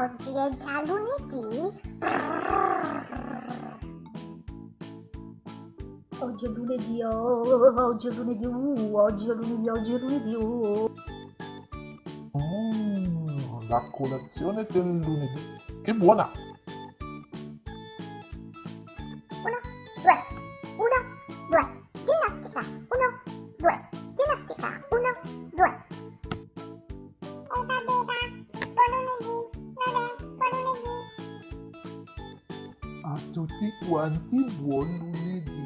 oggi è già lunedì? Oggi è lunedì, oh, oggi è lunedì, uh, oggi è lunedì, oggi è lunedì, uh. Mm, la colazione del lunedì. Che buona! atụtị kwantị bụ ọnụ n'ebi